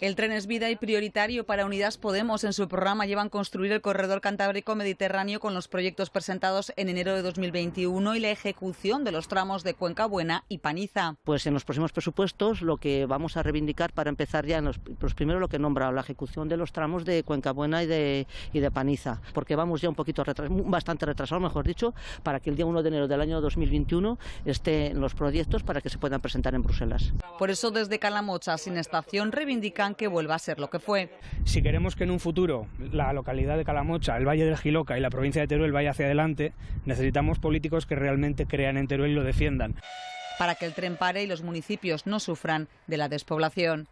El tren es vida y prioritario para Unidas Podemos. En su programa llevan construir el corredor cantábrico mediterráneo con los proyectos presentados en enero de 2021 y la ejecución de los tramos de Cuenca Buena y Paniza. Pues en los próximos presupuestos lo que vamos a reivindicar para empezar ya en los, pues primero lo que he nombrado, la ejecución de los tramos de Cuenca Buena y de, y de Paniza, porque vamos ya un poquito retras, bastante retrasados, mejor dicho, para que el día 1 de enero del año 2021 estén los proyectos para que se puedan presentar en Bruselas. Por eso desde Calamocha, sin estación, reivindican que vuelva a ser lo que fue. Si queremos que en un futuro la localidad de Calamocha, el Valle del Giloca y la provincia de Teruel vaya hacia adelante, necesitamos políticos que realmente crean en Teruel y lo defiendan. Para que el tren pare y los municipios no sufran de la despoblación.